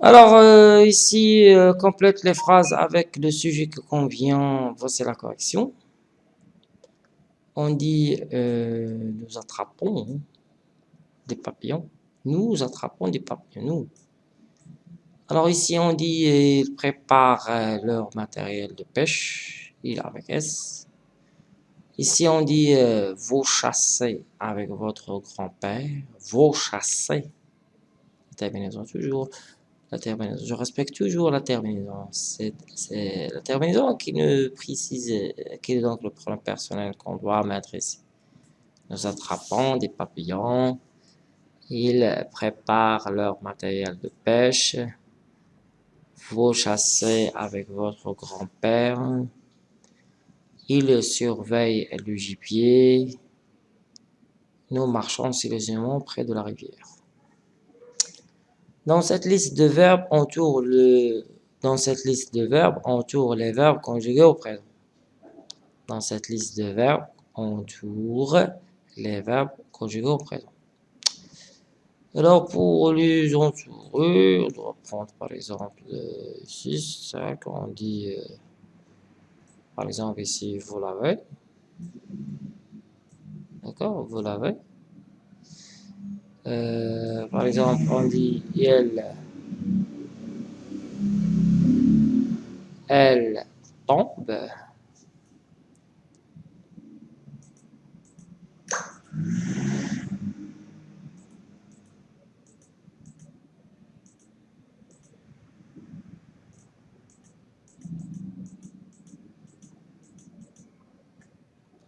Alors, euh, ici, euh, complète les phrases avec le sujet qui convient. Voici la correction. On dit euh, nous attrapons des papillons. Nous attrapons des papillons. Nous. Alors ici, on dit ils préparent leur matériel de pêche. Il avec S. Ici, on dit vous chassez avec votre grand-père. Vous chassez. Terminaison toujours la terminaison. Je respecte toujours la terminaison. C'est la terminaison qui nous précise quel est donc le problème personnel qu'on doit mettre ici. Nous attrapons des papillons. Ils préparent leur matériel de pêche. Vous chassez avec votre grand-père. Ils surveillent le gibier. Nous marchons silencieusement près de la rivière. Dans cette liste de verbes, on tourne le dans cette liste de verbes, on les verbes conjugués au présent. Dans cette liste de verbes, on tourne les verbes conjugués au présent. Alors pour les entourer, on doit prendre par exemple 6, 5, on dit euh, par exemple ici vous l'avez. D'accord, vous l'avez. Euh, par exemple, on dit elle, elle tombe.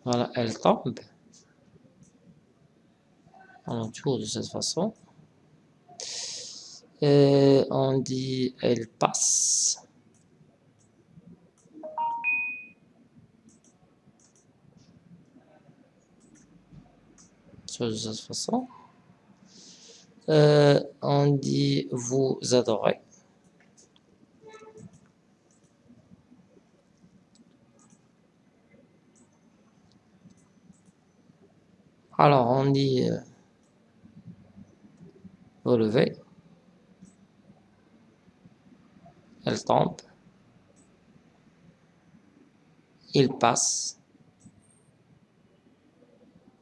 Voilà, elle tombe on tourne de cette façon. Et on dit elle passe. de cette façon. Euh, on dit vous adorez. Alors on dit euh, relever. Elle tombe. Il passe.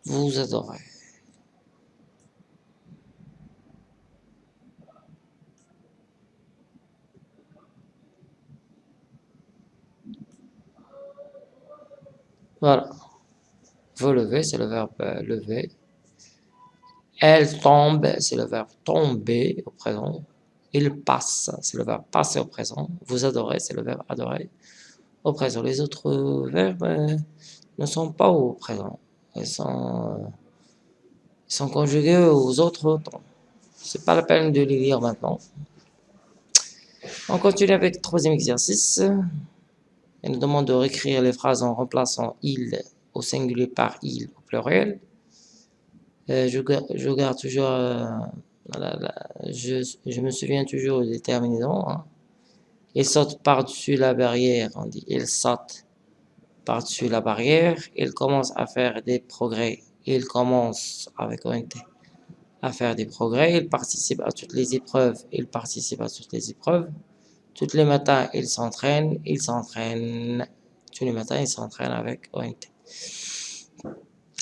Vous adorez. Voilà. Vous levez, c'est le verbe euh, lever. Elle tombe, c'est le verbe tomber au présent. Il passe, c'est le verbe passer au présent. Vous adorez, c'est le verbe adorer au présent. Les autres verbes euh, ne sont pas au présent. Ils sont, euh, ils sont conjugués aux autres temps. C'est pas la peine de les lire maintenant. On continue avec le troisième exercice. Il nous demande de réécrire les phrases en remplaçant il au singulier par il au pluriel. Euh, je, je, garde toujours, euh, je, je, me souviens toujours des terminaisons. Hein. Il par-dessus la barrière, on dit il saute par-dessus la barrière, il commence à faire des progrès, il commence avec ONT à faire des progrès, il participe à toutes les épreuves, il participe à toutes les épreuves, tous les matins il s'entraîne, il s'entraîne, tous les matins il s'entraîne avec ONT.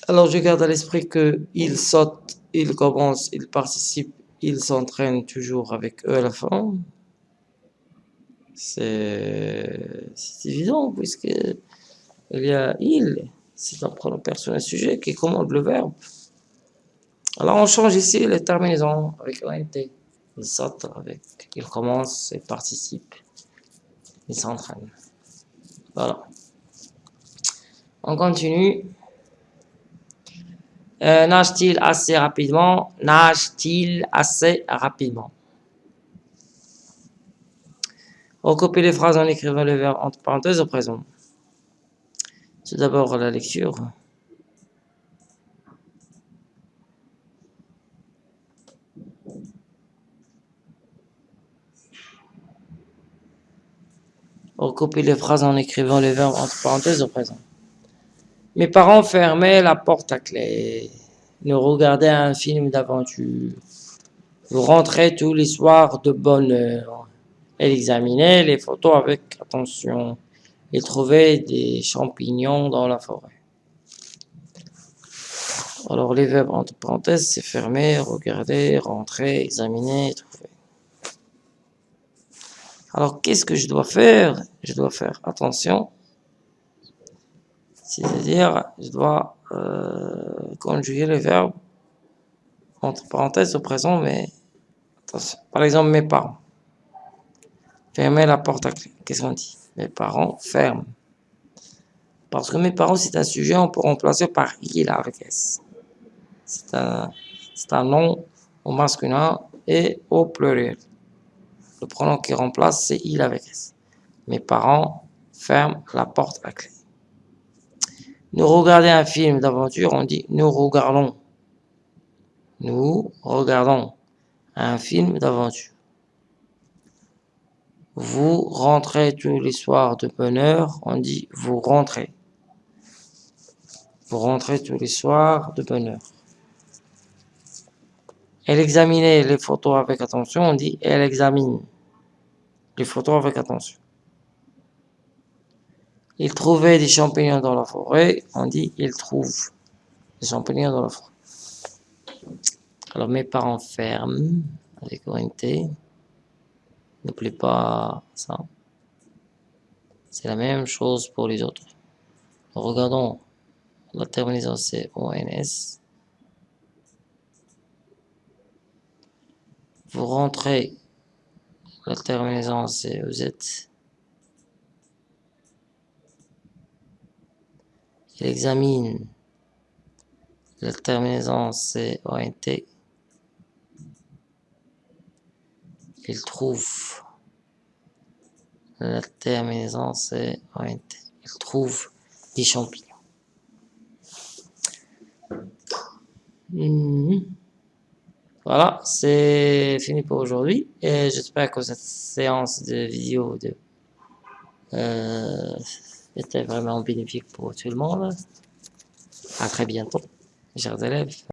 Alors je garde à l'esprit que il saute, il commence, il participe, il s'entraîne toujours avec eux à la fin. C'est évident puisque il y a il, c'est un pronom personnel sujet qui commande le verbe. Alors on change ici les terminaisons avec ONT. Il saute avec, il commence, il participe, il s'entraîne. Voilà. On continue. Euh, nage-t-il assez rapidement? Nage-t-il assez rapidement? Recopiez les phrases en écrivant le verbe entre parenthèses au présent. C'est d'abord la lecture. Recopiez les phrases en écrivant le verbe entre parenthèses au présent. Mes parents fermaient la porte à clé. Nous regardaient un film d'aventure. Vous rentrez tous les soirs de bonne heure. Elle examinait les photos avec attention. Il trouvait des champignons dans la forêt. Alors les verbes entre parenthèses, c'est fermer, regarder, rentrer, examiner, trouver. Alors qu'est-ce que je dois faire? Je dois faire attention. C'est-à-dire, je dois euh, conjuguer les verbes entre parenthèses au présent, mais attention. Par exemple, mes parents. Fermer la porte à clé. Qu'est-ce qu'on dit? Mes parents ferment. Parce que mes parents, c'est un sujet, on peut remplacer par il. C'est un, un nom au masculin et au pluriel. Le pronom qui remplace, c'est il avec S. Mes parents ferment la porte à clé. Nous regarder un film d'aventure, on dit nous regardons. Nous regardons un film d'aventure. Vous rentrez tous les soirs de bonne heure, on dit vous rentrez. Vous rentrez tous les soirs de bonne heure. Elle examinait les photos avec attention, on dit elle examine les photos avec attention. Il trouvait des champignons dans la forêt, on dit il trouve des champignons dans la forêt. Alors mes parents ferment avec ONT. N'oubliez pas ça. C'est la même chose pour les autres. Regardons la terminaison c'est ONS. Vous rentrez, la terminaison c'est EZ. Il examine, la terminaison c'est ONT. Il trouve, la terminaison c'est ONT. Il trouve des champignons. Mhm. Voilà, c'est fini pour aujourd'hui. Et j'espère que cette séance de vidéo de, euh, était vraiment bénéfique pour tout le monde. À très bientôt, chers élèves.